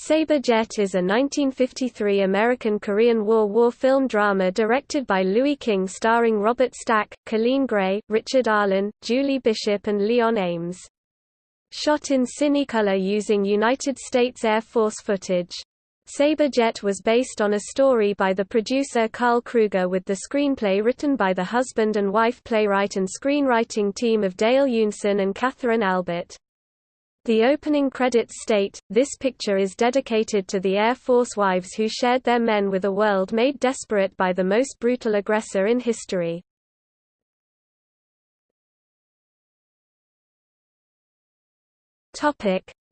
Sabre Jet is a 1953 American-Korean War war film drama directed by Louis King starring Robert Stack, Coleen Gray, Richard Arlen, Julie Bishop and Leon Ames. Shot in Cinecolor using United States Air Force footage. Sabre Jet was based on a story by the producer Carl Krueger with the screenplay written by the husband and wife playwright and screenwriting team of Dale Eunson and Katherine Albert. The opening credits state, this picture is dedicated to the Air Force wives who shared their men with a world made desperate by the most brutal aggressor in history.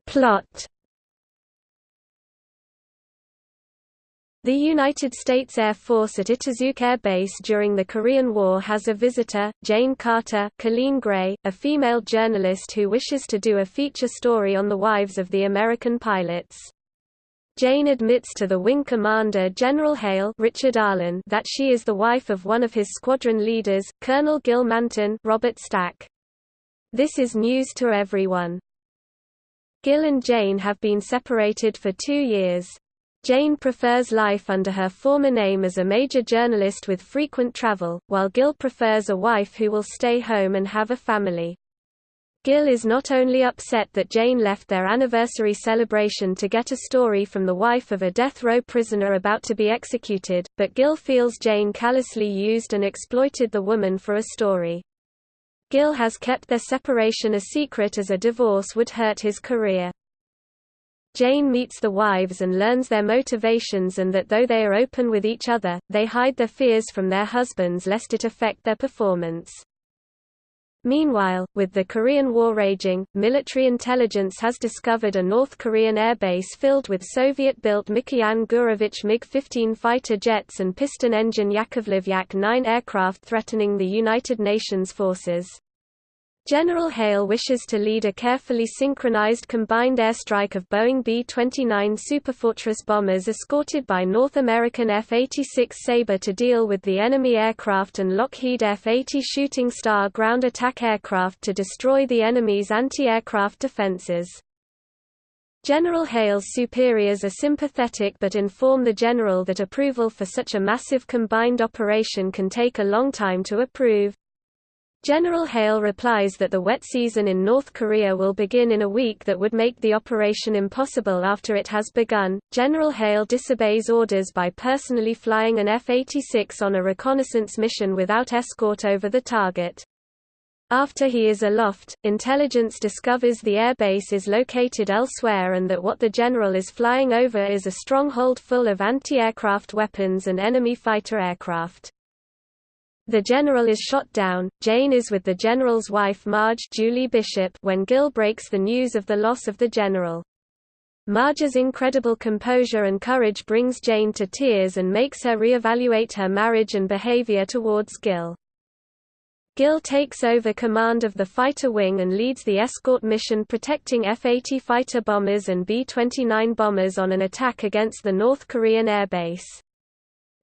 Plot The United States Air Force at Itazuke Air Base during the Korean War has a visitor, Jane Carter Coleen Gray, a female journalist who wishes to do a feature story on the wives of the American pilots. Jane admits to the wing commander General Hale Richard Arlen that she is the wife of one of his squadron leaders, Colonel Gil Manton Robert Stack. This is news to everyone. Gil and Jane have been separated for two years. Jane prefers life under her former name as a major journalist with frequent travel, while Gil prefers a wife who will stay home and have a family. Gil is not only upset that Jane left their anniversary celebration to get a story from the wife of a death row prisoner about to be executed, but Gil feels Jane callously used and exploited the woman for a story. Gil has kept their separation a secret as a divorce would hurt his career. Jane meets the wives and learns their motivations and that though they are open with each other, they hide their fears from their husbands lest it affect their performance. Meanwhile, with the Korean War raging, military intelligence has discovered a North Korean airbase filled with Soviet-built Mikoyan Gurevich MiG-15 fighter jets and piston-engine Yakovlev Yak-9 aircraft threatening the United Nations forces. General Hale wishes to lead a carefully synchronized combined airstrike of Boeing B-29 Superfortress bombers escorted by North American F-86 Sabre to deal with the enemy aircraft and Lockheed F-80 Shooting Star ground attack aircraft to destroy the enemy's anti-aircraft defenses. General Hale's superiors are sympathetic but inform the general that approval for such a massive combined operation can take a long time to approve. General Hale replies that the wet season in North Korea will begin in a week that would make the operation impossible after it has begun. General Hale disobeys orders by personally flying an F-86 on a reconnaissance mission without escort over the target. After he is aloft, intelligence discovers the airbase is located elsewhere and that what the general is flying over is a stronghold full of anti-aircraft weapons and enemy fighter aircraft. The general is shot down. Jane is with the general's wife Marge Julie Bishop when Gil breaks the news of the loss of the general. Marge's incredible composure and courage brings Jane to tears and makes her re-evaluate her marriage and behavior towards Gil. Gil takes over command of the fighter wing and leads the escort mission protecting F-80 fighter bombers and B-29 bombers on an attack against the North Korean airbase.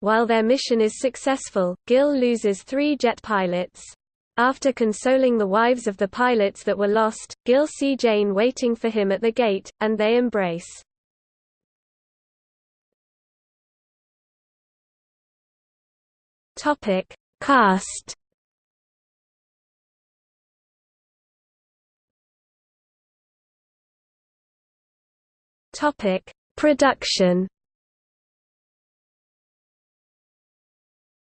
While their mission is successful, Gil loses three jet pilots. After consoling the wives of the pilots that were lost, Gil see Jane waiting for him at the gate, and they embrace. Topic: Cast. Topic: Production.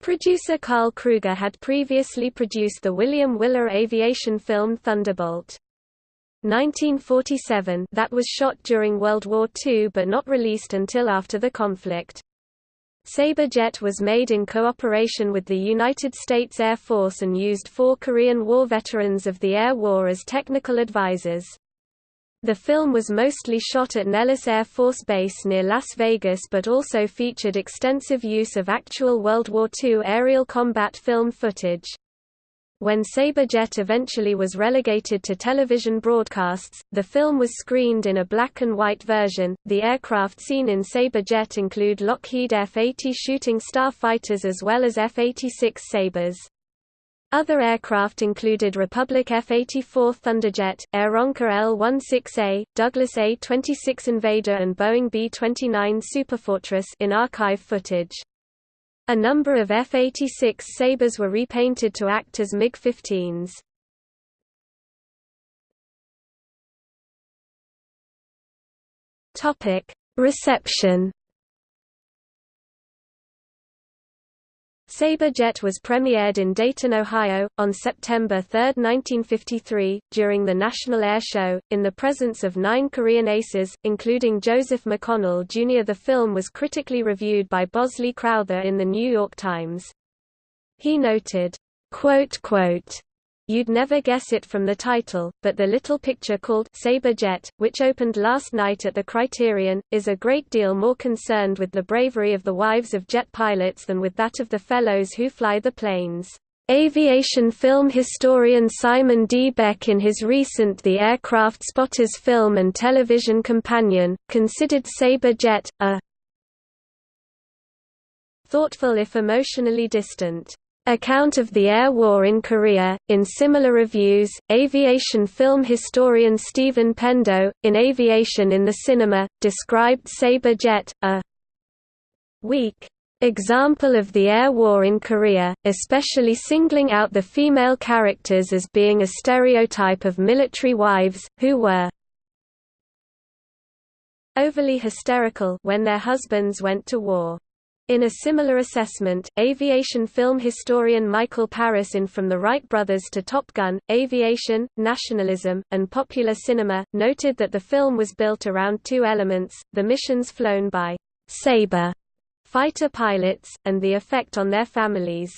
Producer Carl Krueger had previously produced the William Wyler aviation film Thunderbolt. 1947 that was shot during World War II but not released until after the conflict. Sabre Jet was made in cooperation with the United States Air Force and used four Korean War veterans of the Air War as technical advisors. The film was mostly shot at Nellis Air Force Base near Las Vegas but also featured extensive use of actual World War II aerial combat film footage. When Sabre Jet eventually was relegated to television broadcasts, the film was screened in a black and white version. The aircraft seen in Sabre Jet include Lockheed F-80 Shooting Star fighters as well as F-86 Sabres. Other aircraft included Republic F-84 Thunderjet, Aeronca L-16A, Douglas A-26 Invader and Boeing B-29 Superfortress in archive footage. A number of F-86 Sabres were repainted to act as MiG-15s. Topic: Reception. Sabre Jet was premiered in Dayton, Ohio, on September 3, 1953, during the National Air Show, in the presence of nine Korean aces, including Joseph McConnell Jr. The film was critically reviewed by Bosley Crowther in The New York Times. He noted, quote, quote, You'd never guess it from the title, but the little picture called Sabre Jet, which opened last night at the Criterion, is a great deal more concerned with the bravery of the wives of jet pilots than with that of the fellows who fly the planes. Aviation film historian Simon D. Beck in his recent The Aircraft Spotters film and television companion, considered Sabre Jet, a thoughtful if emotionally distant Account of the Air War in Korea. In similar reviews, aviation film historian Stephen Pendo, in Aviation in the Cinema, described Sabre Jet, a weak example of the air war in Korea, especially singling out the female characters as being a stereotype of military wives, who were overly hysterical when their husbands went to war. In a similar assessment, aviation film historian Michael Paris in From the Wright Brothers to Top Gun, Aviation, Nationalism, and Popular Cinema, noted that the film was built around two elements, the missions flown by «Sabre» fighter pilots, and the effect on their families.